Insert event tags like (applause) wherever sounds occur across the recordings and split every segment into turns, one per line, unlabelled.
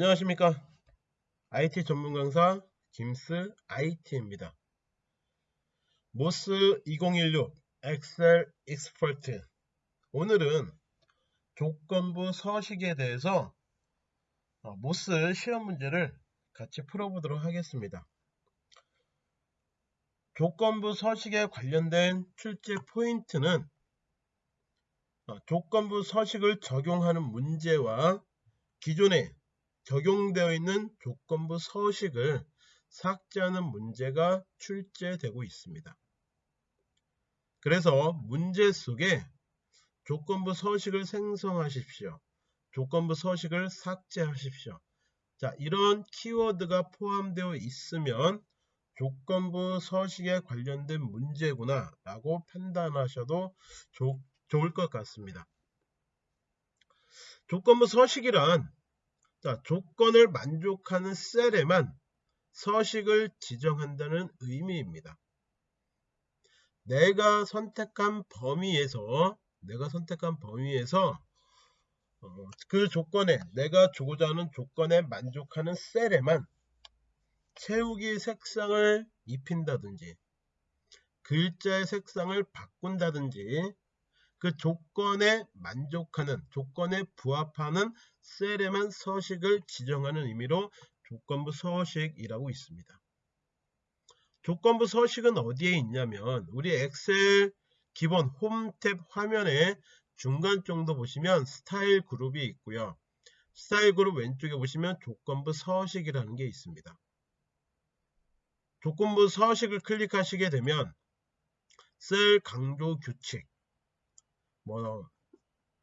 안녕하십니까? IT 전문 강사 김스 IT입니다. MOS 2016 Excel Expert. 오늘은 조건부 서식에 대해서 어, MOS 시험 문제를 같이 풀어보도록 하겠습니다. 조건부 서식에 관련된 출제 포인트는 어, 조건부 서식을 적용하는 문제와 기존에 적용되어 있는 조건부 서식을 삭제하는 문제가 출제되고 있습니다. 그래서 문제 속에 조건부 서식을 생성하십시오. 조건부 서식을 삭제하십시오. 자, 이런 키워드가 포함되어 있으면 조건부 서식에 관련된 문제구나 라고 판단하셔도 좋, 좋을 것 같습니다. 조건부 서식이란 자, 조건을 만족하는 셀에만 서식을 지정한다는 의미입니다. 내가 선택한 범위에서 내가 선택한 범위에서 어, 그 조건에 내가 주고자 하는 조건에 만족하는 셀에만 채우기 색상을 입힌다든지 글자의 색상을 바꾼다든지 그 조건에 만족하는 조건에 부합하는 셀에만 서식을 지정하는 의미로 조건부 서식이라고 있습니다. 조건부 서식은 어디에 있냐면 우리 엑셀 기본 홈 탭 화면에 중간 정도 보시면 스타일 그룹이 있고요. 스타일 그룹 왼쪽에 보시면 조건부 서식이라는 게 있습니다. 조건부 서식을 클릭하시게 되면 셀 강조 규칙 뭐,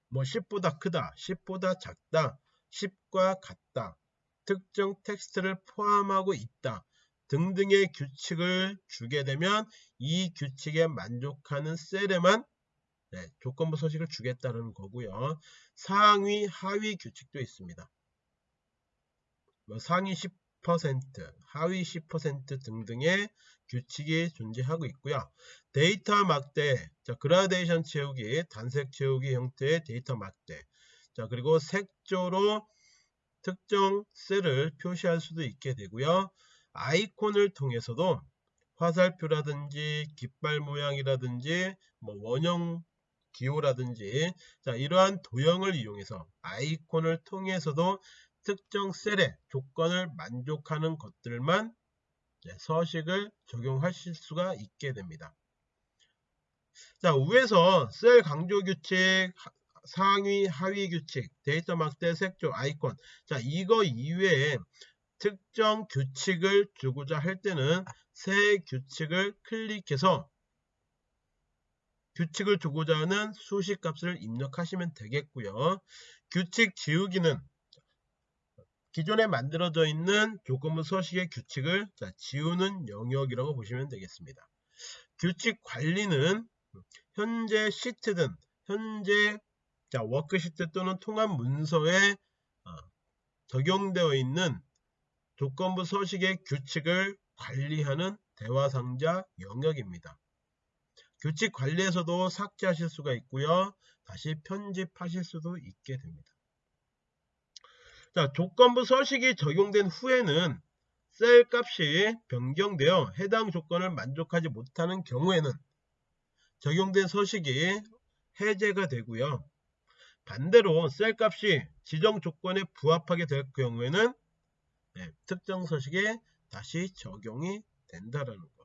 뭐 10보다 크다, 10보다 작다, 10과 같다, 특정 텍스트를 포함하고 있다 등등의 규칙을 주게 되면 이 규칙에 만족하는 셀에만 네, 조건부 서식을 주겠다는 거고요. 상위, 하위 규칙도 있습니다. 뭐 상위 10%, 하위 10% 등등의 규칙이 존재하고 있고요. 데이터 막대, 자, 그라데이션 채우기, 단색 채우기 형태의 데이터 막대. 자, 그리고 색조로 특정 셀을 표시할 수도 있게 되고요. 아이콘을 통해서도 화살표라든지 깃발 모양이라든지 뭐 원형 기호라든지 자 이러한 도형을 이용해서 아이콘을 통해서도 특정 셀의 조건을 만족하는 것들만 서식을 적용하실 수가 있게 됩니다. 자, 위에서 셀 강조 규칙, 상위, 하위 규칙, 데이터 막대, 색조, 아이콘. 자, 이거 이외에 특정 규칙을 주고자 할 때는 새 규칙을 클릭해서 규칙을 주고자 하는 수식 값을 입력하시면 되겠고요. 규칙 지우기는 기존에 만들어져 있는 조건부 서식의 규칙을 자, 지우는 영역이라고 보시면 되겠습니다. 규칙 관리는 현재 시트 든 현재 자, 워크시트 또는 통합 문서에 어, 적용되어 있는 조건부 서식의 규칙을 관리하는 대화상자 영역입니다. 규칙 관리에서도 삭제하실 수가 있고요. 다시 편집하실 수도 있게 됩니다. 자, 조건부 서식이 적용된 후에는 셀 값이 변경되어 해당 조건을 만족하지 못하는 경우에는 적용된 서식이 해제가 되고요. 반대로 셀 값이 지정 조건에 부합하게 될 경우에는 네, 특정 서식에 다시 적용이 된다라는 거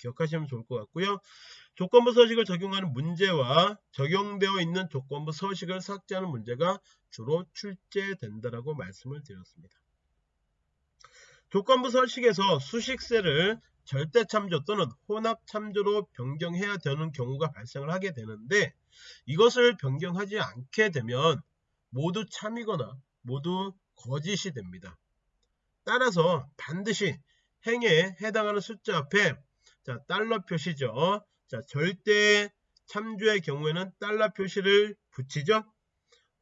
기억하시면 좋을 것 같고요. 조건부 서식을 적용하는 문제와 적용되어 있는 조건부 서식을 삭제하는 문제가 주로 출제된다라고 말씀을 드렸습니다. 조건부 서식에서 수식세를 절대 참조 또는 혼합 참조로 변경해야 되는 경우가 발생을 하게 되는데 이것을 변경하지 않게 되면 모두 참이거나 모두 거짓이 됩니다. 따라서 반드시 행에 해당하는 숫자 앞에 자, 달러 표시죠. 자, 절대 참조의 경우에는 달러 표시를 붙이죠.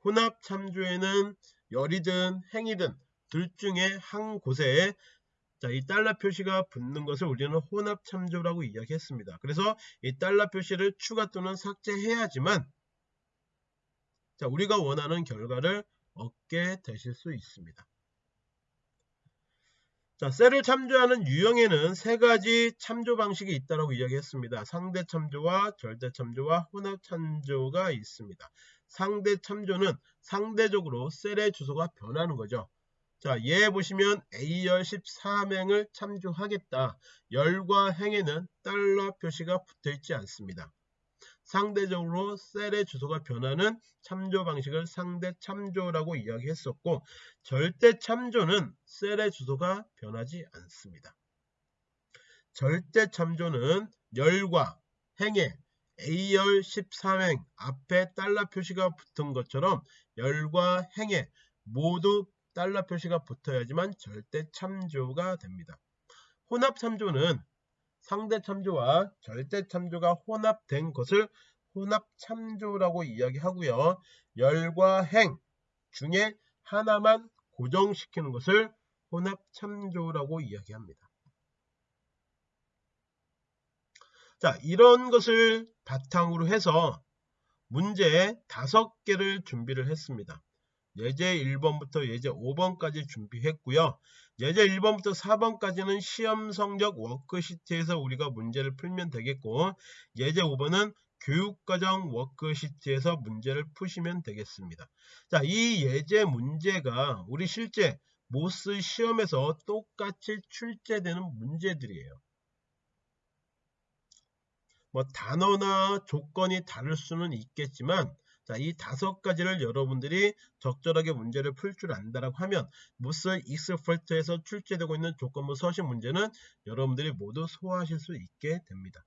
혼합 참조에는 열이든 행이든 둘 중에 한 곳에 자, 이 달러 표시가 붙는 것을 우리는 혼합 참조라고 이야기했습니다. 그래서 이 달러 표시를 추가 또는 삭제해야지만 자, 우리가 원하는 결과를 얻게 되실 수 있습니다. 자, 셀을 참조하는 유형에는 세 가지 참조 방식이 있다고 이야기했습니다. 상대 참조와 절대 참조와 혼합 참조가 있습니다. 상대 참조는 상대적으로 셀의 주소가 변하는 거죠. 자, 얘 보시면 A열 13행을 참조하겠다. 열과 행에는 달러 표시가 붙어 있지 않습니다. 상대적으로 셀의 주소가 변하는 참조 방식을 상대 참조라고 이야기했었고 절대 참조는 셀의 주소가 변하지 않습니다. 절대 참조는 열과 행에 A열 13행 앞에 달러 표시가 붙은 것처럼 열과 행에 모두 달러 표시가 붙어야지만 절대 참조가 됩니다. 혼합 참조는 상대 참조와 절대 참조가 혼합된 것을 혼합 참조라고 이야기하고요. 열과 행 중에 하나만 고정시키는 것을 혼합 참조라고 이야기합니다. 자, 이런 것을 바탕으로 해서 문제 다섯 개를 준비를 했습니다. 예제 1번부터 예제 5번까지 준비했고요. 예제 1번부터 4번까지는 시험 성적 워크시트에서 우리가 문제를 풀면 되겠고 예제 5번은 교육과정 워크시트에서 문제를 푸시면 되겠습니다. 자, 이 예제 문제가 우리 실제 MOS 시험에서 똑같이 출제되는 문제들이에요. 뭐 단어나 조건이 다를 수는 있겠지만 자, 이 다섯 가지를 여러분들이 적절하게 문제를 풀 줄 안다라고 하면 무스 익스퍼트에서 출제되고 있는 조건부 서식 문제는 여러분들이 모두 소화하실 수 있게 됩니다.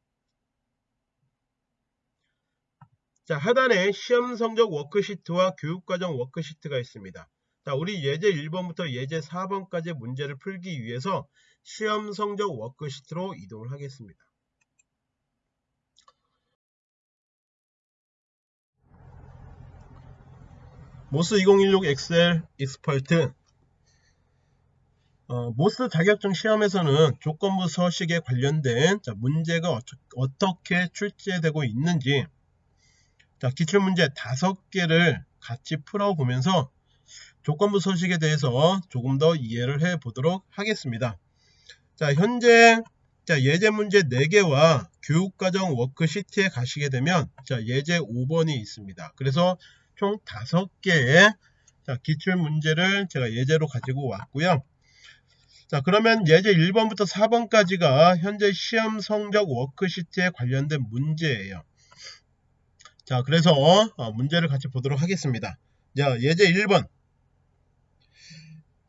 자, 하단에 시험 성적 워크시트와 교육과정 워크시트가 있습니다. 자, 우리 예제 1번부터 예제 4번까지 문제를 풀기 위해서 시험 성적 워크시트로 이동을 하겠습니다. MOS 2016 엑셀 Expert 어, MOS 자격증 시험에서는 조건부 서식에 관련된 자, 문제가 어떻게 출제되고 있는지 자, 기출문제 다섯 개를 같이 풀어보면서 조건부 서식에 대해서 조금 더 이해를 해 보도록 하겠습니다. 자, 현재 자, 예제 문제 4개와 교육과정 워크시트에 가시게 되면 자, 예제 5번이 있습니다. 그래서 총 5개의 자, 기출 문제를 제가 예제로 가지고 왔고요. 자, 그러면 예제 1번부터 4번까지가 현재 시험 성적 워크시트에 관련된 문제예요. 자, 그래서 어, 문제를 같이 보도록 하겠습니다. 자, 예제 1번.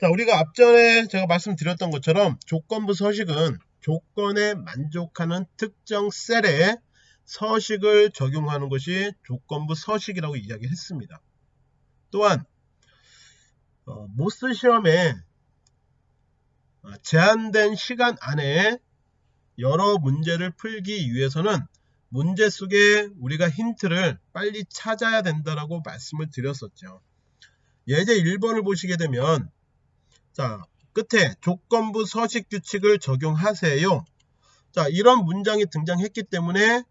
자, 우리가 앞전에 제가 말씀드렸던 것처럼 조건부 서식은 조건에 만족하는 특정 셀에 서식을 적용하는 것이 조건부 서식이라고 이야기했습니다. 또한 어, 모스 시험에 어, 제한된 시간 안에 여러 문제를 풀기 위해서는 문제 속에 우리가 힌트를 빨리 찾아야 된다라고 말씀을 드렸었죠. 예제 1번을 보시게 되면 자 끝에 조건부 서식 규칙을 적용하세요. 자 이런 문장이 등장했기 때문에 어,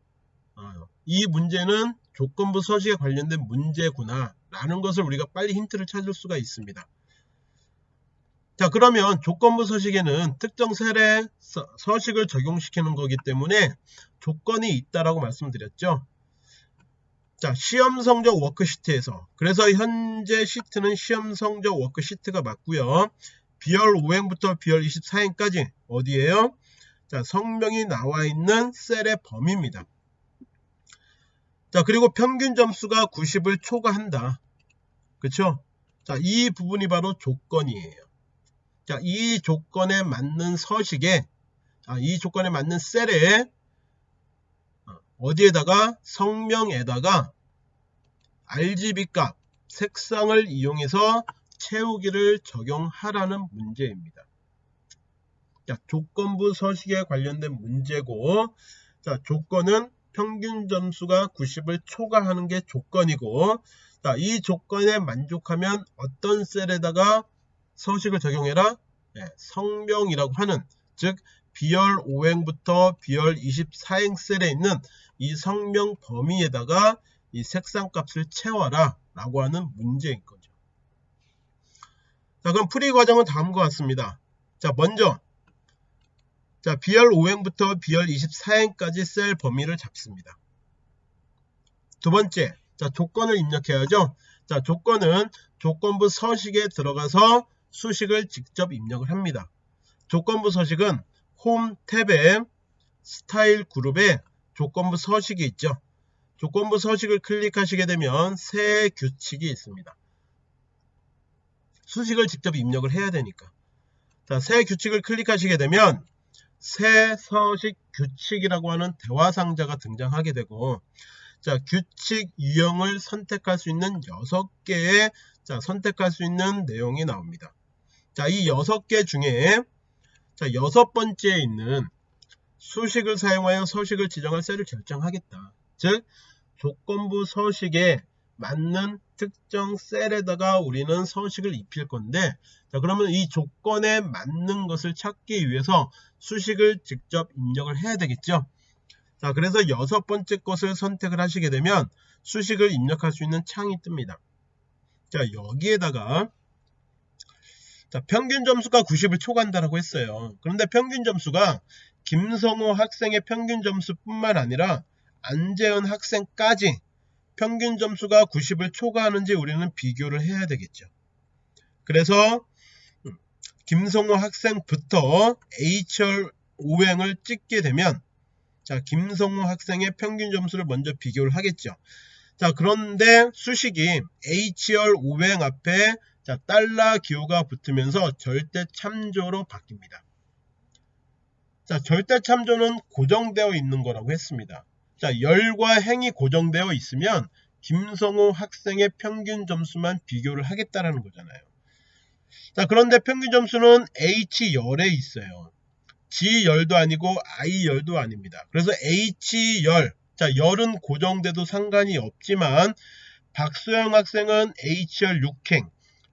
이 문제는 조건부 서식에 관련된 문제구나 라는 것을 우리가 빨리 힌트를 찾을 수가 있습니다. 자 그러면 조건부 서식에는 특정 셀에 서식을 적용시키는 거기 때문에 조건이 있다라고 말씀드렸죠. 자 시험 성적 워크시트에서 그래서 현재 시트는 시험 성적 워크시트가 맞고요. 비열 5행부터 비열 24행까지 어디에요? 자 성명이 나와 있는 셀의 범위입니다. 자 그리고 평균 점수가 90을 초과한다. 그쵸? 자이 부분이 바로 조건이에요. 자이 조건에 맞는 서식에 아, 이 조건에 맞는 셀에 어, 어디에다가 성명에다가 RGB 값 색상을 이용해서 채우기를 적용하라는 문제입니다. 자, 조건부 서식에 관련된 문제고 자, 조건은 평균 점수가 90을 초과하는 게 조건이고 자, 이 조건에 만족하면 어떤 셀에다가 서식을 적용해라? 네, 성명이라고 하는 즉 비열 5행부터 비열 24행 셀에 있는 이 성명 범위에다가 이 색상 값을 채워라 라고 하는 문제인 거죠. 자 그럼 풀이 과정은 다음과 같습니다. 자 먼저 자, B열 5행부터 B열 24행까지 셀 범위를 잡습니다. 두 번째, 자, 조건을 입력해야죠. 자, 조건은 조건부 서식에 들어가서 수식을 직접 입력을 합니다. 조건부 서식은 홈 탭에 스타일 그룹에 조건부 서식이 있죠. 조건부 서식을 클릭하시게 되면 새 규칙이 있습니다. 수식을 직접 입력을 해야 되니까. 자, 새 규칙을 클릭하시게 되면 새 서식 규칙이라고 하는 대화 상자가 등장하게 되고 자, 규칙 유형을 선택할 수 있는 6개의 자, 선택할 수 있는 내용이 나옵니다. 자, 이 6개 중에 자, 여섯 번째에 있는 수식을 사용하여 서식을 지정할 셀을 결정하겠다. 즉, 조건부 서식에 맞는 특정 셀에다가 우리는 서식을 입힐 건데 자 그러면 이 조건에 맞는 것을 찾기 위해서 수식을 직접 입력을 해야 되겠죠? 자 그래서 여섯 번째 것을 선택을 하시게 되면 수식을 입력할 수 있는 창이 뜹니다. 자 여기에다가 자 평균 점수가 90을 초과한다라고 했어요. 그런데 평균 점수가 김성호 학생의 평균 점수 뿐만 아니라 안재현 학생까지 평균 점수가 90을 초과하는지 우리는 비교를 해야 되겠죠. 그래서 김성호 학생부터 HR 5행을 찍게 되면 자 김성호 학생의 평균 점수를 먼저 비교를 하겠죠. 자 그런데 수식이 HR 5행 앞에 자 달러 기호가 붙으면서 절대 참조로 바뀝니다. 자 절대 참조는 고정되어 있는 거라고 했습니다. 자, 열과 행이 고정되어 있으면 김성호 학생의 평균 점수만 비교를 하겠다라는 거잖아요. 자, 그런데 평균 점수는 H열에 있어요. G열도 아니고 I열도 아닙니다. 그래서 H열, 자, 열은 고정돼도 상관이 없지만 박수영 학생은 H열 6행,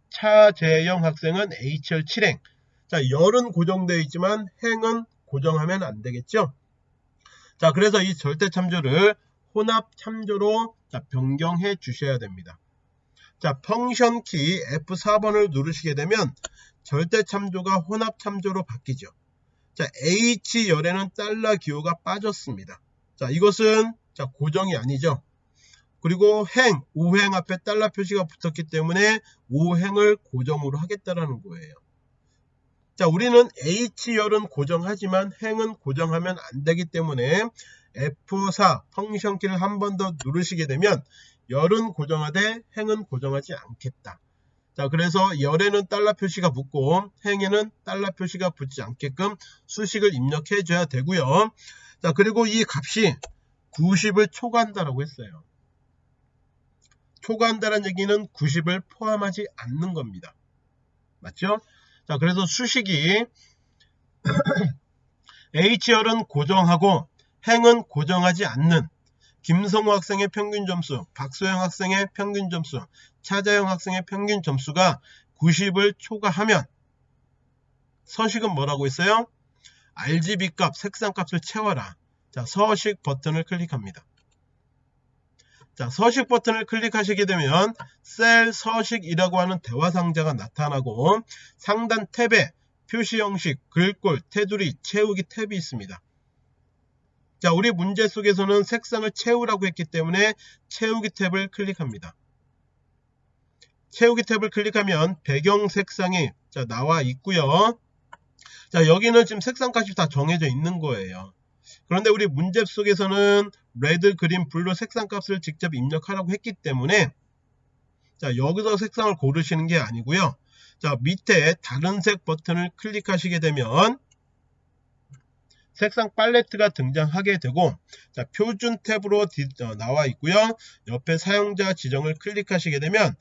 차재영 학생은 H열 7행. 자, 열은 고정되어 있지만 행은 고정하면 안 되겠죠? 자, 그래서 이 절대 참조를 혼합 참조로 자, 변경해 주셔야 됩니다. 자, 펑션 키 F4번을 누르시게 되면 절대 참조가 혼합 참조로 바뀌죠. 자, H열에는 달러 기호가 빠졌습니다. 자, 이것은 자, 고정이 아니죠. 그리고 행, 5행 앞에 달러 표시가 붙었기 때문에 5행을 고정으로 하겠다라는 거예요. 자, 우리는 H열은 고정하지만 행은 고정하면 안 되기 때문에 F4 펑션 키를 한 번 더 누르시게 되면 열은 고정하되 행은 고정하지 않겠다. 자, 그래서 열에는 달러 표시가 붙고 행에는 달러 표시가 붙지 않게끔 수식을 입력해 줘야 되고요. 자, 그리고 이 값이 90을 초과한다라고 했어요. 초과한다는 얘기는 90을 포함하지 않는 겁니다. 맞죠? 자, 그래서 수식이 (clears throat) H열은 고정하고 행은 고정하지 않는 김성호 학생의 평균 점수, 박소영 학생의 평균 점수, 차자영 학생의 평균 점수가 90을 초과하면 서식은 뭐라고 했어요? RGB 값, 색상 값을 채워라. 자, 서식 버튼을 클릭합니다. 자, 서식 버튼을 클릭하시게 되면 셀 서식이라고 하는 대화 상자가 나타나고 상단 탭에 표시 형식, 글꼴, 테두리, 채우기 탭이 있습니다. 자, 우리 문제 속에서는 색상을 채우라고 했기 때문에 채우기 탭을 클릭합니다. 채우기 탭을 클릭하면 배경 색상이 자, 나와 있고요. 자, 여기는 지금 색상 값이 다 정해져 있는 거예요. 그런데 우리 문제 속에서는 red, green, blue 색상 값을 직접 입력하라고 했기 때문에 자 여기서 색상을 고르시는 게 아니고요. 자 밑에 다른 색 버튼을 클릭하시게 되면 색상 팔레트가 등장하게 되고 자 표준 탭으로 어, 나와 있고요. 옆에 사용자 지정을 클릭하시게 되면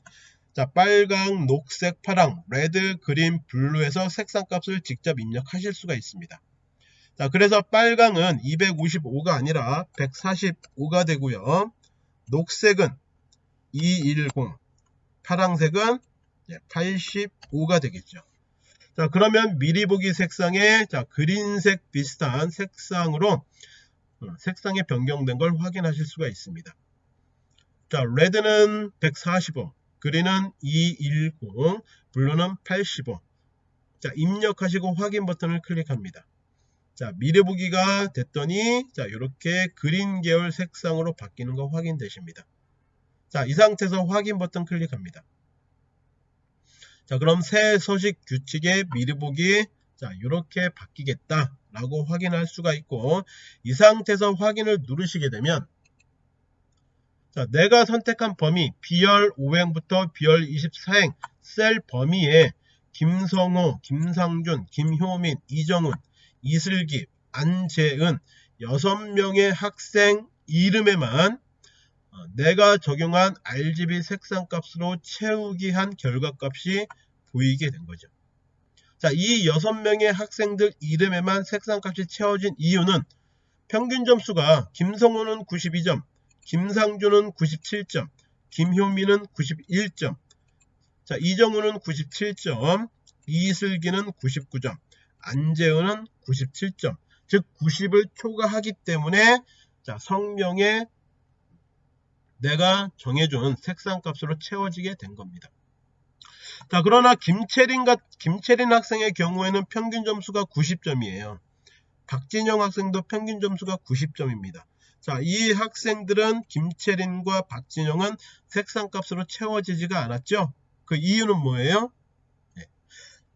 자 빨강, 녹색, 파랑, red, green, blue에서 색상 값을 직접 입력하실 수가 있습니다. 자, 그래서 빨강은 255가 아니라 145가 되고요. 녹색은 210, 파랑색은 85가 되겠죠. 자, 그러면 미리 보기 색상에 자, green색 비슷한 색상으로 어, 색상이 변경된 걸 확인하실 수가 있습니다. 자, red는 145, green은 210, blue는 85. 자, 입력하시고 확인 버튼을 클릭합니다. 자, 미리 보기가 됐더니 자, 이렇게 green 계열 색상으로 바뀌는 거 확인되십니다. 자, 이 상태에서 확인 버튼 클릭합니다. 자, 그럼 새 서식 규칙의 미리 보기 자, 이렇게 바뀌겠다 라고 확인할 수가 있고 이 상태에서 확인을 누르시게 되면 자, 내가 선택한 범위 B열 5행부터 B열 24행 셀 범위에 김성호, 김상준, 김효민, 이정훈, 이슬기, 안재은 6명의 학생 이름에만 어, 내가 적용한 RGB 색상값으로 채우기 한 결과값이 보이게 된 거죠. 자, 이 6명의 학생들 이름에만 색상값이 채워진 이유는 평균 점수가 김성호는 92점, 김상준은 97점, 김효민은 91점, 자, 이정우는 97점, 이슬기는 99점, 안재은은 97점, 즉 90을 초과하기 때문에 자, 성명에 내가 정해준 색상값으로 채워지게 된 겁니다. 자, 그러나 김채린, 김채린 학생의 경우에는 평균 점수가 90점이에요. 박진영 학생도 평균 점수가 90점입니다. 자, 이 학생들은 김채린과 박진영은 색상값으로 채워지지가 않았죠. 그 이유는 뭐예요?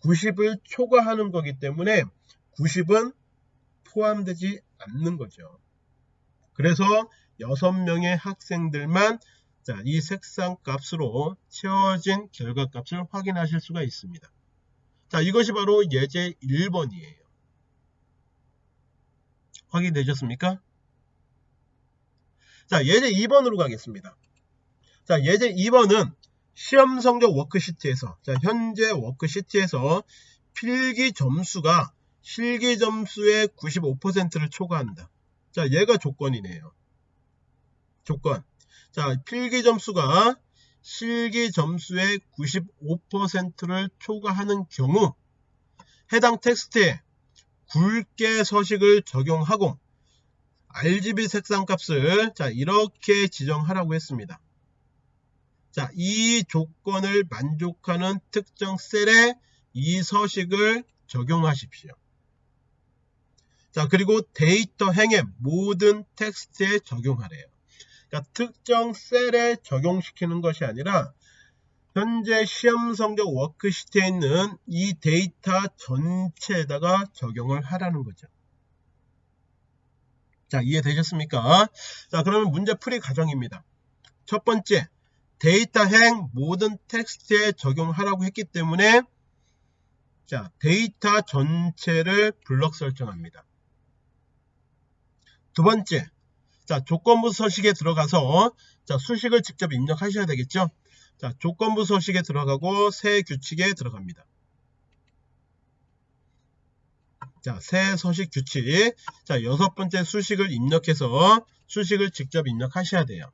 90을 초과하는 거기 때문에 90은 포함되지 않는 거죠. 그래서 6명의 학생들만 자, 이 색상 값으로 채워진 결과 값을 확인하실 수가 있습니다. 자, 이것이 바로 예제 1번이에요. 확인되셨습니까? 자, 예제 2번으로 가겠습니다. 자, 예제 2번은 시험 성적 워크시트에서 자, 현재 워크시트에서 필기 점수가 실기 점수의 95%를 초과한다. 자, 얘가 조건이네요. 조건. 자, 필기 점수가 실기 점수의 95%를 초과하는 경우 해당 텍스트에 굵게 서식을 적용하고 RGB 색상 값을 자 이렇게 지정하라고 했습니다. 자, 이 조건을 만족하는 특정 셀에 이 서식을 적용하십시오. 자, 그리고 데이터 행의 모든 텍스트에 적용하래요. 그러니까 특정 셀에 적용시키는 것이 아니라 현재 시험 성적 워크시트에 있는 이 데이터 전체에다가 적용을 하라는 거죠. 자, 이해되셨습니까? 자, 그러면 문제 풀이 과정입니다. 첫 번째, 데이터 행 모든 텍스트에 적용하라고 했기 때문에 자, 데이터 전체를 블럭 설정합니다. 두 번째, 자, 조건부 서식에 들어가서 자, 수식을 직접 입력하셔야 되겠죠? 자, 조건부 서식에 들어가고 새 규칙에 들어갑니다. 자, 새 서식 규칙. 자, 여섯 번째 수식을 입력해서 수식을 직접 입력하셔야 돼요.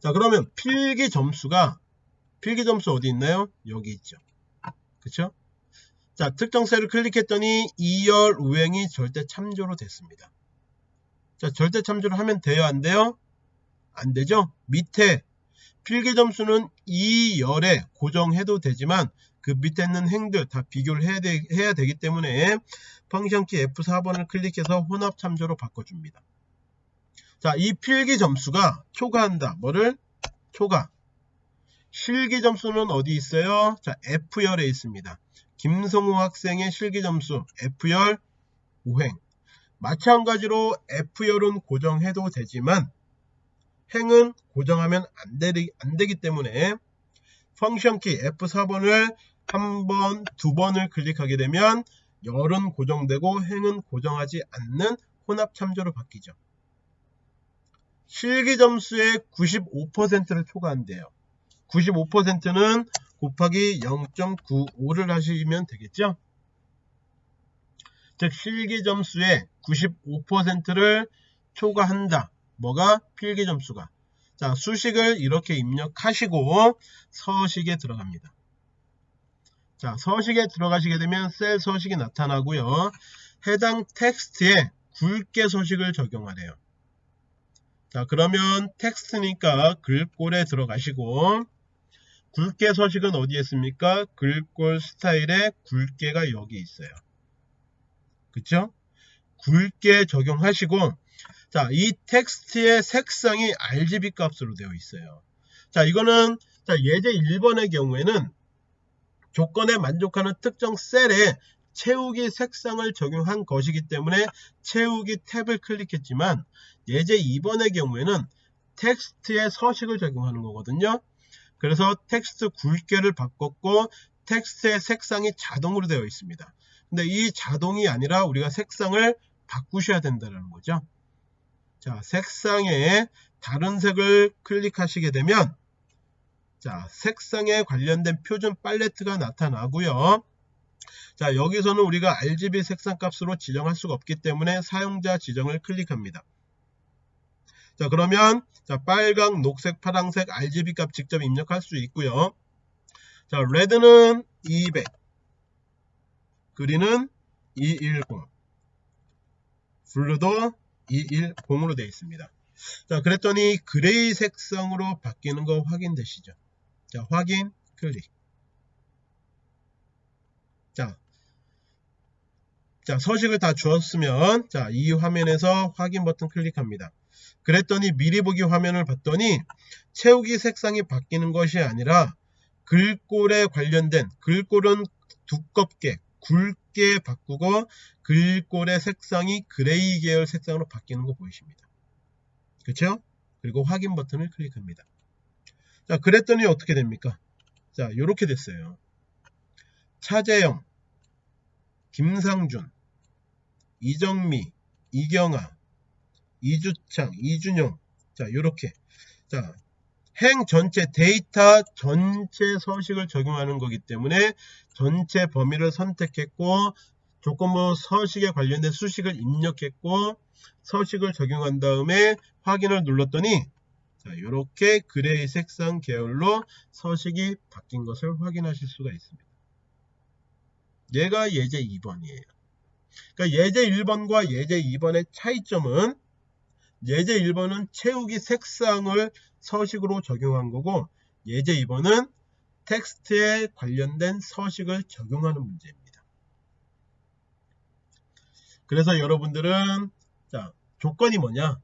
자, 그러면 필기 점수가 필기 점수 어디 있나요? 여기 있죠. 그쵸? 자, 특정 셀을 클릭했더니 2열 우행이 절대 참조로 됐습니다. 자, 절대 참조를 하면 돼요? 안 돼요? 안 되죠? 밑에 필기 점수는 이 열에 고정해도 되지만 그 밑에 있는 행들 다 비교를 해야, 되, 해야 되기 때문에 펑션키 F4번을 클릭해서 혼합 참조로 바꿔줍니다. 자, 이 필기 점수가 초과한다. 뭐를? 초과. 실기 점수는 어디 있어요? 자, F열에 있습니다. 김성우 학생의 실기 점수 F열 5행. 마찬가지로 F열은 고정해도 되지만 행은 고정하면 안, 되리, 안 되기 때문에 펑션키 F4번을 한 번, 두 번을 클릭하게 되면 열은 고정되고 행은 고정하지 않는 혼합 참조로 바뀌죠. 실기 점수의 95%를 초과한대요. 95%는 곱하기 0.95를 하시면 되겠죠. 즉 실기 점수의 95%를 초과한다. 뭐가? 필기 점수가. 자 수식을 이렇게 입력하시고 서식에 들어갑니다. 자 서식에 들어가시게 되면 셀 서식이 나타나고요. 해당 텍스트에 굵게 서식을 적용하래요. 자 그러면 텍스트니까 글꼴에 들어가시고 굵게 서식은 어디에 있습니까? 글꼴 스타일에 굵게가 여기 있어요. 그쵸? 굵게 적용하시고 자, 이 텍스트의 색상이 RGB 값으로 되어 있어요. 자, 이거는 자, 예제 1번의 경우에는 조건에 만족하는 특정 셀에 채우기 색상을 적용한 것이기 때문에 채우기 탭을 클릭했지만 예제 2번의 경우에는 텍스트의 서식을 적용하는 거거든요. 그래서 텍스트 굵게를 바꿨고 텍스트의 색상이 자동으로 되어 있습니다. 근데 이 자동이 아니라 우리가 색상을 바꾸셔야 된다는 거죠. 자, 색상에 다른 색을 클릭하시게 되면 자, 색상에 관련된 표준 팔레트가 나타나고요. 자, 여기서는 우리가 RGB 색상 값으로 지정할 수가 없기 때문에 사용자 지정을 클릭합니다. 자, 그러면 자, 빨강, 녹색, 파랑색 RGB 값 직접 입력할 수 있고요. 자, red는 200, green은 210, blue도 210으로 되어 있습니다. 자, 그랬더니 gray 색상으로 바뀌는 거 확인되시죠? 자, 확인, 클릭. 자, 자, 서식을 다 주었으면, 자, 이 화면에서 확인 버튼 클릭합니다. 그랬더니 미리 보기 화면을 봤더니 채우기 색상이 바뀌는 것이 아니라 글꼴에 관련된 글꼴은 두껍게 굵게 바꾸고 글꼴의 색상이 그레이 계열 색상으로 바뀌는 거 보이십니다. 그렇죠? 그리고 확인 버튼을 클릭합니다. 자, 그랬더니 어떻게 됩니까? 자, 이렇게 됐어요. 차재영, 김상준, 이정미, 이경아, 이주창, 이준용. 자, 요렇게. 자, 행 전체 데이터 전체 서식을 적용하는 거기 때문에 전체 범위를 선택했고 조건부 서식에 관련된 수식을 입력했고 서식을 적용한 다음에 확인을 눌렀더니 자, 이렇게 gray 색상 계열로 서식이 바뀐 것을 확인하실 수가 있습니다. 얘가 예제 2번이에요. 그러니까 예제 1번과 예제 2번의 차이점은 예제 1번은 채우기 색상을 서식으로 적용한 거고 예제 2번은 텍스트에 관련된 서식을 적용하는 문제입니다. 그래서 여러분들은 자 조건이 뭐냐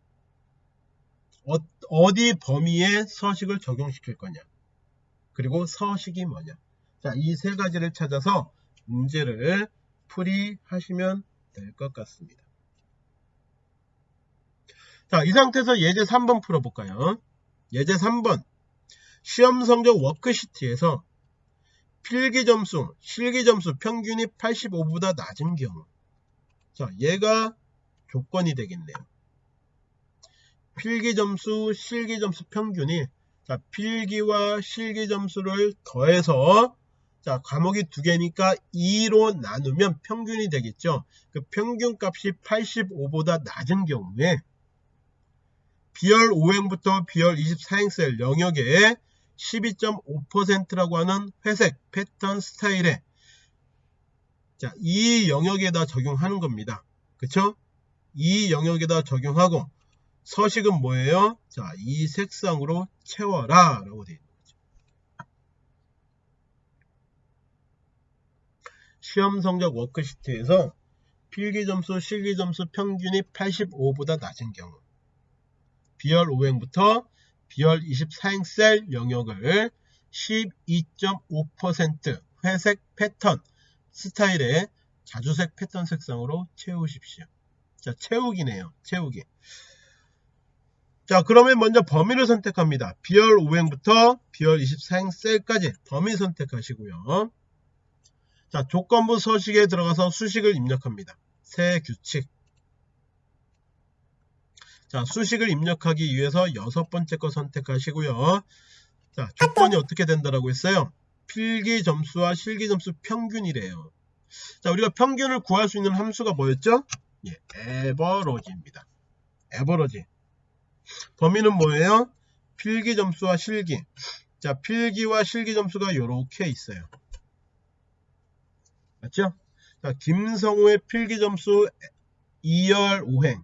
어, 디 범위에 서식을 적용시킬 거냐 그리고 서식이 뭐냐 자 이 세 가지를 찾아서 문제를 풀이하시면 될 것 같습니다. 자, 이 상태에서 예제 3번 풀어볼까요? 예제 3번 시험 성적 워크시트에서 필기 점수, 실기 점수 평균이 85보다 낮은 경우 자, 얘가 조건이 되겠네요. 필기 점수, 실기 점수 평균이 자, 필기와 실기 점수를 더해서 자, 과목이 두 개니까 2로 나누면 평균이 되겠죠. 그 평균 값이 85보다 낮은 경우에 비열 5행부터 비열 24행셀 영역에 12.5%라고 하는 회색 패턴 스타일에 자, 이 영역에다 적용하는 겁니다. 그쵸? 이 영역에다 적용하고 서식은 뭐예요? 자, 이 색상으로 채워라 라고 되어 있는 거죠. 시험 성적 워크시트에서 필기 점수, 실기 점수 평균이 85보다 낮은 경우 비열 5행부터 비열 24행 셀 영역을 12.5% 회색 패턴 스타일의 자주색 패턴 색상으로 채우십시오. 자, 채우기네요. 채우기. 자, 그러면 먼저 범위를 선택합니다. 비열 5행부터 비열 24행 셀까지 범위 선택하시고요. 자, 조건부 서식에 들어가서 수식을 입력합니다. 새 규칙. 자, 수식을 입력하기 위해서 여섯 번째 거 선택하시고요. 자, 조건이 어떻게 된다라고 했어요? 필기 점수와 실기 점수 평균이래요. 자, 우리가 평균을 구할 수 있는 함수가 뭐였죠? 예, 에버러지입니다. 에버러지. 범위는 뭐예요? 필기 점수와 실기. 자, 필기와 실기 점수가 이렇게 있어요. 맞죠? 자, 김성우의 필기 점수 2열 5행.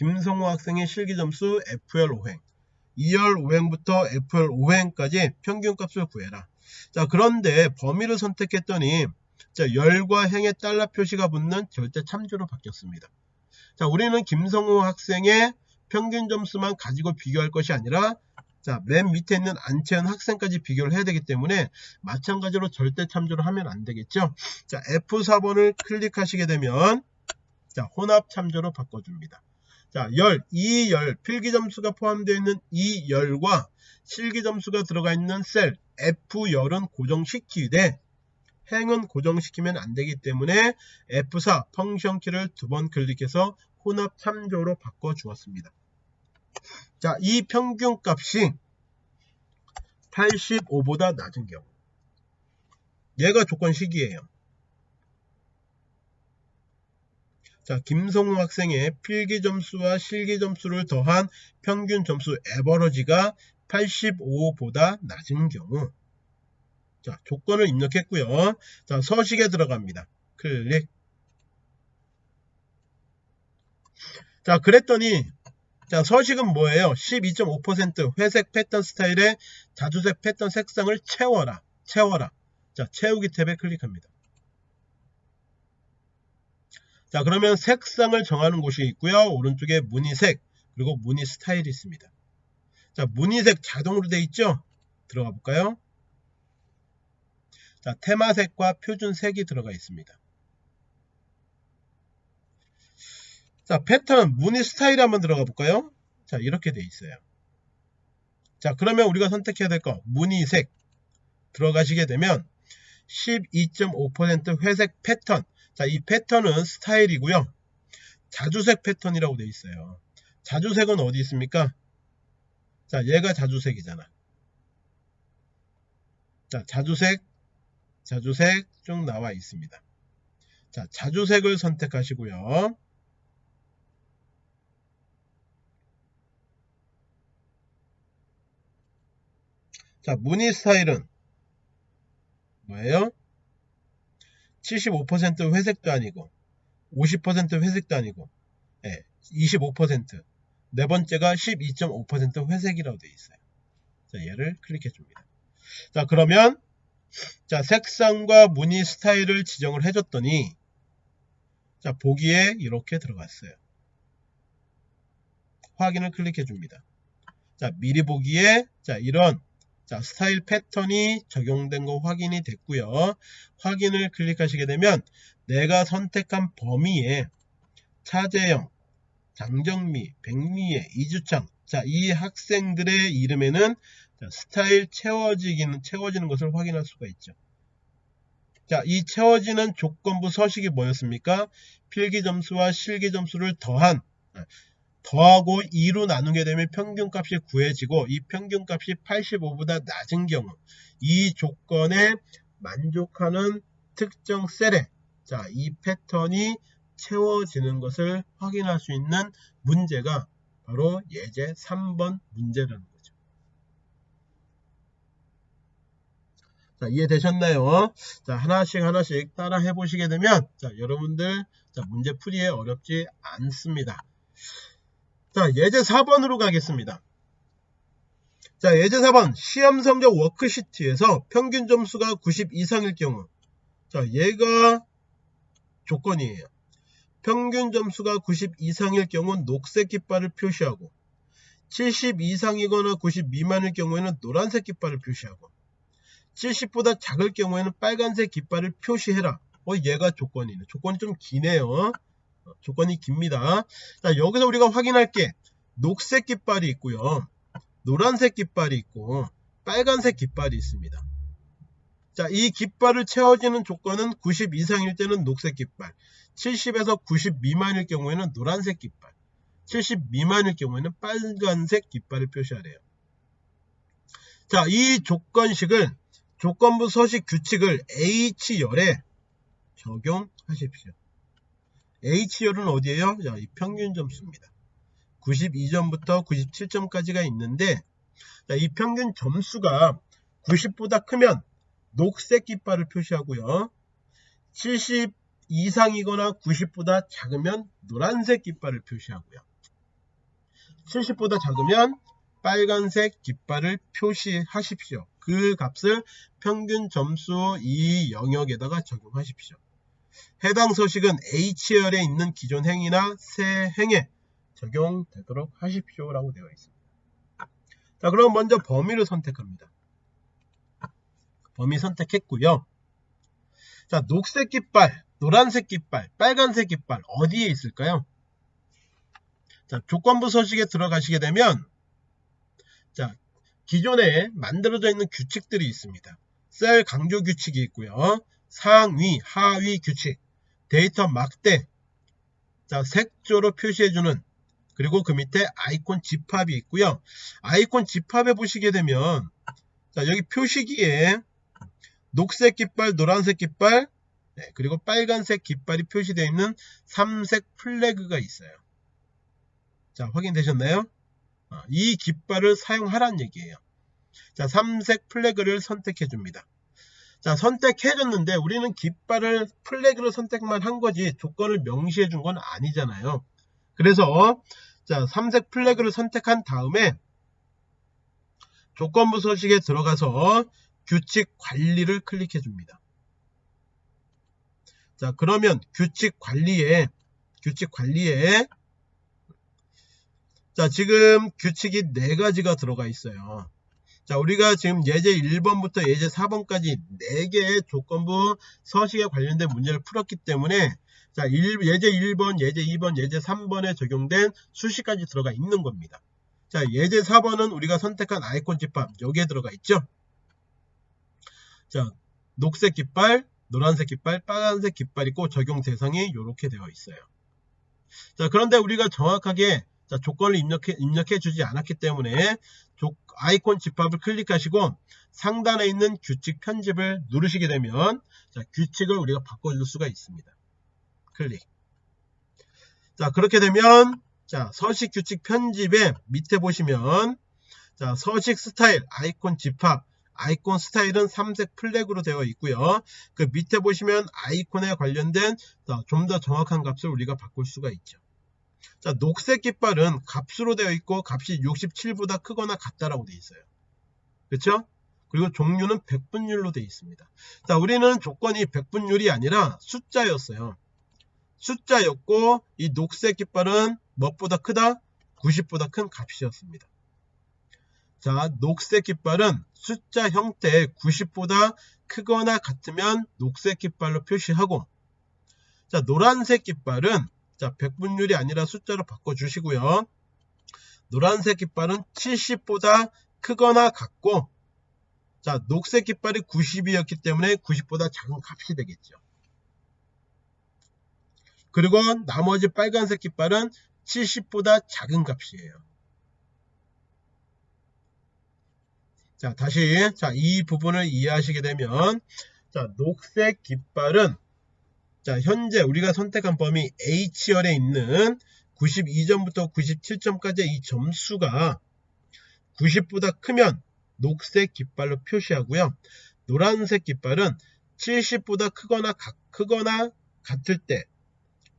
김성호 학생의 실기 점수 FL5행 2열 5행부터 FL5행까지 평균값을 구해라. 자, 그런데 범위를 선택했더니 자, 열과 행의 달러 표시가 붙는 절대 참조로 바뀌었습니다. 자, 우리는 김성호 학생의 평균 점수만 가지고 비교할 것이 아니라 자, 맨 밑에 있는 안채연 학생까지 비교를 해야 되기 때문에 마찬가지로 절대 참조를 하면 안 되겠죠. 자, F4번을 클릭하시게 되면 자, 혼합 참조로 바꿔줍니다. 자, 열, 이 열, 필기 점수가 포함되어 있는 이 열과 실기 점수가 들어가 있는 셀 F열은 고정시키되 행은 고정시키면 안 되기 때문에 F4 펑션 키를 두 번 클릭해서 혼합 참조로 바꿔 주었습니다. 자, 이 평균 값이 85보다 낮은 경우. 얘가 조건식이에요. 자, 김성우 학생의 필기 점수와 실기 점수를 더한 평균 점수 에버러지가 85보다 낮은 경우. 자, 조건을 입력했고요. 자, 서식에 들어갑니다. 클릭. 자, 그랬더니 자, 서식은 뭐예요? 12.5% 회색 패턴 스타일의 자주색 패턴 색상을 채워라. 채워라. 자, 채우기 탭에 클릭합니다. 자, 그러면 색상을 정하는 곳이 있고요. 오른쪽에 무늬색, 그리고 무늬 스타일이 있습니다. 자, 무늬색 자동으로 되어 있죠? 들어가 볼까요? 자, 테마색과 표준색이 들어가 있습니다. 자, 패턴, 무늬 스타일 한번 들어가 볼까요? 자, 이렇게 돼 있어요. 자, 그러면 우리가 선택해야 될 거, 무늬색 들어가시게 되면 12.5% 회색 패턴. 자, 이 패턴은 스타일이고요. 자주색 패턴이라고 돼 있어요. 자주색은 어디 있습니까? 자, 얘가 자주색이잖아. 자, 자주색, 자주색 쭉 나와 있습니다. 자, 자주색을 선택하시고요. 자, 무늬 스타일은 뭐예요? 75% 회색도 아니고 50% 회색도 아니고 예, 25%네 번째가 12.5% 회색이라고 되어 있어요. 자, 얘를 클릭해 줍니다. 자, 그러면 자, 색상과 무늬 스타일을 지정을 해 줬더니 자, 보기에 이렇게 들어갔어요. 확인을 클릭해 줍니다. 자, 미리 보기에 자, 이런 자, 스타일 패턴이 적용된 거 확인이 됐고요. 확인을 클릭하시게 되면 내가 선택한 범위에 차재영, 장정미, 백미애, 이주창 자, 이 학생들의 이름에는 자, 스타일 채워지기는 채워지는 것을 확인할 수가 있죠. 자, 이 채워지는 조건부 서식이 뭐였습니까? 필기 점수와 실기 점수를 더한 더하고 2로 나누게 되면 평균값이 구해지고 이 평균값이 85보다 낮은 경우 이 조건에 만족하는 특정 셀에 자, 이 패턴이 채워지는 것을 확인할 수 있는 문제가 바로 예제 3번 문제라는 거죠. 자, 이해되셨나요? 자, 하나씩 하나씩 따라 해보시게 되면 자, 여러분들 자, 문제 풀이에 어렵지 않습니다. 자, 예제 4번으로 가겠습니다. 자, 예제 4번 시험 성적 워크시트에서 평균 점수가 90 이상일 경우 자, 얘가 조건이에요. 평균 점수가 90 이상일 경우는 녹색 깃발을 표시하고 70 이상이거나 90 미만일 경우에는 노란색 깃발을 표시하고 70보다 작을 경우에는 빨간색 깃발을 표시해라. 어, 얘가 조건이네. 조건이 좀 기네요. 조건이 깁니다. 자, 여기서 우리가 확인할 게 녹색 깃발이 있고요. 노란색 깃발이 있고 빨간색 깃발이 있습니다. 자, 이 깃발을 채워지는 조건은 90 이상일 때는 녹색 깃발, 70에서 90 미만일 경우에는 노란색 깃발, 70 미만일 경우에는 빨간색 깃발을 표시하래요. 자, 이 조건식을 조건부 서식 규칙을 H열에 적용하십시오. H열은 어디에요? 자, 이 평균 점수입니다. 92점부터 97점까지가 있는데 자, 이 평균 점수가 90보다 크면 녹색 깃발을 표시하고요. 70 이상이거나 90보다 작으면 노란색 깃발을 표시하고요. 70보다 작으면 빨간색 깃발을 표시하십시오. 그 값을 평균 점수 이 영역에다가 적용하십시오. 해당 서식은 H열에 있는 기존 행위나 새 행에 적용되도록 하십시오. 라고 되어 있습니다. 자, 그럼 먼저 범위를 선택합니다. 범위 선택했고요. 자, 녹색 깃발, 노란색 깃발, 빨간색 깃발 어디에 있을까요? 자, 조건부 서식에 들어가시게 되면 자, 기존에 만들어져 있는 규칙들이 있습니다. 셀 강조 규칙이 있고요. 상위, 하위 규칙, 데이터 막대, 자, 색조로 표시해주는 그리고 그 밑에 아이콘 집합이 있고요. 아이콘 집합에 보시게 되면 자, 여기 표시기에 녹색 깃발, 노란색 깃발, 네, 그리고 빨간색 깃발이 표시되어 있는 삼색 flag가 있어요. 자, 확인되셨나요? 어, 이 깃발을 사용하란 얘기예요. 자, 삼색 flag를 선택해 줍니다. 자, 선택해 줬는데 우리는 깃발을 flag를 선택만 한 거지 조건을 명시해 준 건 아니잖아요. 그래서 자, 삼색 flag를 선택한 다음에 조건부 서식에 들어가서 규칙 관리를 클릭해 줍니다. 자, 그러면 규칙 관리에 규칙 관리에 자, 지금 규칙이 네 가지가 들어가 있어요. 자, 우리가 지금 예제 1번부터 예제 4번까지 4개의 조건부 서식에 관련된 문제를 풀었기 때문에 자, 예제 1번, 예제 2번, 예제 3번에 적용된 수식까지 들어가 있는 겁니다. 자, 예제 4번은 우리가 선택한 아이콘 집합 여기에 들어가 있죠. 자, 녹색 깃발, 노란색 깃발, 빨간색 깃발 있고 적용 대상이 이렇게 되어 있어요. 자, 그런데 우리가 정확하게 자, 조건을 입력해, 입력해 주지 않았기 때문에 조, 아이콘 집합을 클릭하시고 상단에 있는 규칙 편집을 누르시게 되면 자, 규칙을 우리가 바꿔줄 수가 있습니다. 클릭. 자, 그렇게 되면 자, 서식 규칙 편집에 밑에 보시면 자, 서식 스타일, 아이콘 집합, 아이콘 스타일은 삼색 flag로 되어 있고요. 그 밑에 보시면 아이콘에 관련된 좀 더 정확한 값을 우리가 바꿀 수가 있죠. 자, 녹색 깃발은 값으로 되어 있고 값이 67보다 크거나 같다라고 되어 있어요. 그렇죠? 그리고 종류는 100분율로 되어 있습니다. 자, 우리는 조건이 100분율이 아니라 숫자였어요. 숫자였고 이 녹색 깃발은 무엇보다 크다? 90보다 큰 값이었습니다. 자, 녹색 깃발은 숫자 형태 90보다 크거나 같으면 녹색 깃발로 표시하고 자, 노란색 깃발은 자, 100분율이 아니라 숫자로 바꿔주시고요. 노란색 깃발은 70보다 크거나 같고 자, 녹색 깃발이 90이었기 때문에 90보다 작은 값이 되겠죠. 그리고 나머지 빨간색 깃발은 70보다 작은 값이에요. 자, 다시 자, 이 부분을 이해하시게 되면 자, 녹색 깃발은 자, 현재 우리가 선택한 범위 H열에 있는 92점부터 97점까지의 이 점수가 90보다 크면 녹색 깃발로 표시하고요. 노란색 깃발은 70보다 크거나 가, 크거나 같을 때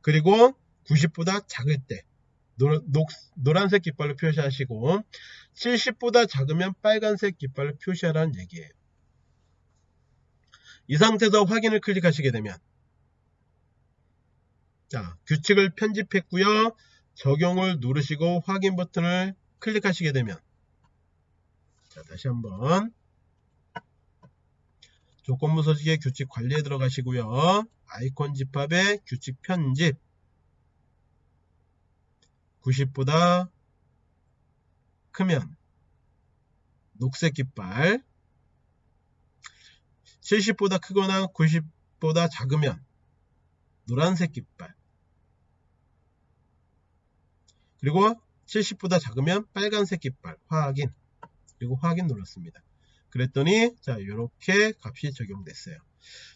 그리고 90보다 작을 때 노, 녹, 노란색 깃발로 표시하시고 70보다 작으면 빨간색 깃발로 표시하라는 얘기예요. 이 상태에서 확인을 클릭하시게 되면 자, 규칙을 편집했고요. 적용을 누르시고 확인 버튼을 클릭하시게 되면. 자, 다시 한번. 조건부 서식의 규칙 관리에 들어가시고요. 아이콘 집합의 규칙 편집. 90보다 크면. 녹색 깃발. 70보다 크거나 90보다 작으면. 노란색 깃발 그리고 70보다 작으면 빨간색 깃발 확인 그리고 확인 눌렀습니다. 그랬더니 자 이렇게 값이 적용됐어요.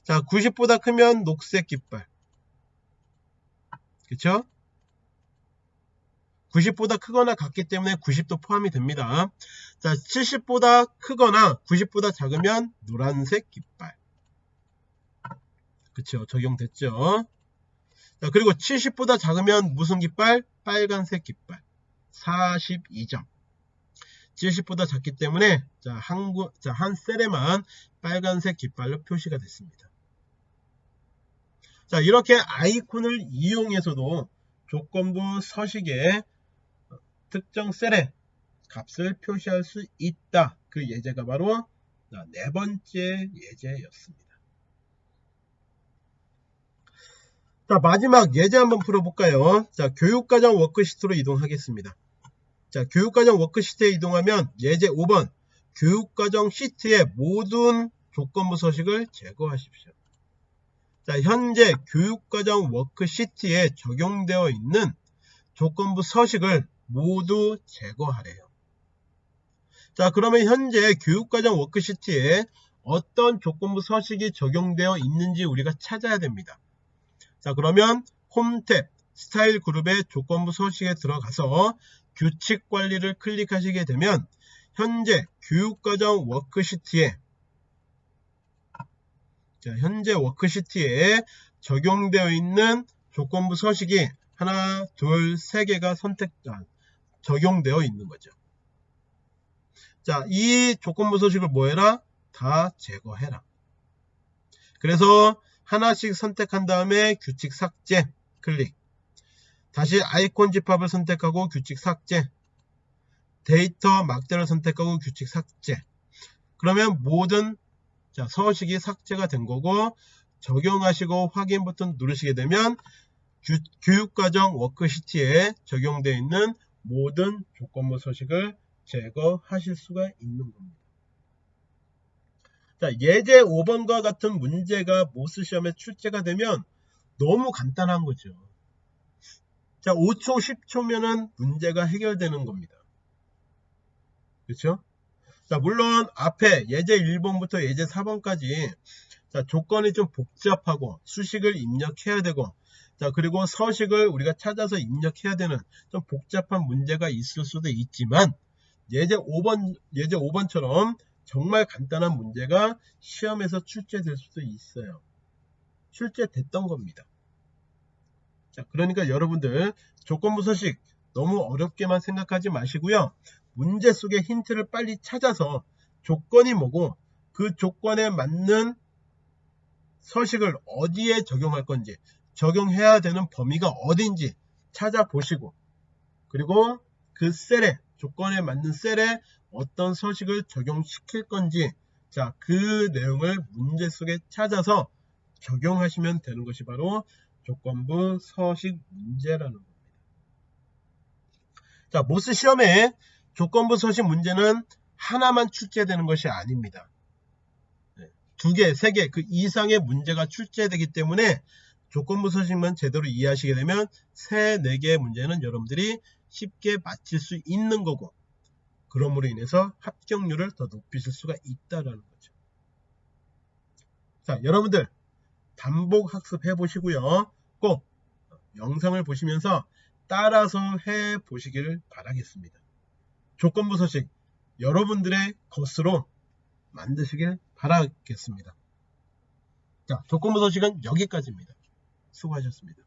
자 90보다 크면 녹색 깃발 그쵸? 90보다 크거나 같기 때문에 90도 포함이 됩니다. 자 70보다 크거나 90보다 작으면 노란색 깃발 그쵸 적용됐죠. 자, 그리고 70보다 작으면 무슨 깃발? 빨간색 깃발. 42점. 70보다 작기 때문에 자, 한, 구- 자, 한 셀에만 빨간색 깃발로 표시가 됐습니다. 자, 이렇게 아이콘을 이용해서도 조건부 서식에 특정 셀에 값을 표시할 수 있다. 그 예제가 바로 자, 네 번째 예제였습니다. 자, 마지막 예제 한번 풀어볼까요? 자, 교육과정 워크시트로 이동하겠습니다. 자, 교육과정 워크시트에 이동하면 예제 5번 교육과정 시트의 모든 조건부 서식을 제거하십시오. 자, 현재 교육과정 워크시트에 적용되어 있는 조건부 서식을 모두 제거하래요. 자, 그러면 현재 교육과정 워크시트에 어떤 조건부 서식이 적용되어 있는지 우리가 찾아야 됩니다. 자, 그러면 홈탭 스타일 그룹의 조건부 서식에 들어가서 규칙 관리를 클릭하시게 되면 현재 교육과정 워크시트에 자, 현재 워크시트에 적용되어 있는 조건부 서식이 하나, 둘, 세 개가 선택, 아, 적용되어 있는 거죠. 자, 이 조건부 서식을 뭐 해라? 다 제거해라. 그래서 하나씩 선택한 다음에 규칙 삭제 클릭. 다시 아이콘 집합을 선택하고 규칙 삭제. 데이터 막대를 선택하고 규칙 삭제. 그러면 모든 자, 서식이 삭제가 된 거고 적용하시고 확인 버튼 누르시게 되면 규, 교육과정 워크시트에 적용되어 있는 모든 조건부 서식을 제거하실 수가 있는 겁니다. 자, 예제 5번과 같은 문제가 모스 시험에 출제가 되면 너무 간단한 거죠. 자, 5초, 10초면은 문제가 해결되는 겁니다. 그렇죠? 자, 물론 앞에 예제 1번부터 예제 4번까지 자, 조건이 좀 복잡하고 수식을 입력해야 되고 자, 그리고 서식을 우리가 찾아서 입력해야 되는 좀 복잡한 문제가 있을 수도 있지만 예제 5번 예제 5번처럼 정말 간단한 문제가 시험에서 출제될 수도 있어요. 출제됐던 겁니다. 자, 그러니까 여러분들 조건부 서식 너무 어렵게만 생각하지 마시고요. 문제 속의 힌트를 빨리 찾아서 조건이 뭐고 그 조건에 맞는 서식을 어디에 적용할 건지 적용해야 되는 범위가 어딘지 찾아보시고 그리고 그 셀에 조건에 맞는 셀에 어떤 서식을 적용시킬 건지 자 그 내용을 문제 속에 찾아서 적용하시면 되는 것이 바로 조건부 서식 문제라는 겁니다. 자 모스 시험에 조건부 서식 문제는 하나만 출제되는 것이 아닙니다. 네, 두 개, 세 개, 그 이상의 문제가 출제되기 때문에 조건부 서식만 제대로 이해하시게 되면 세, 네 개의 문제는 여러분들이 쉽게 맞힐 수 있는 거고 그럼으로 인해서 합격률을 더 높이실 수가 있다라는 거죠. 자, 여러분들 반복 학습해 보시고요. 꼭 영상을 보시면서 따라서 해 보시기를 바라겠습니다. 조건부 서식 여러분들의 것으로 만드시길 바라겠습니다. 자, 조건부 서식은 여기까지입니다. 수고하셨습니다.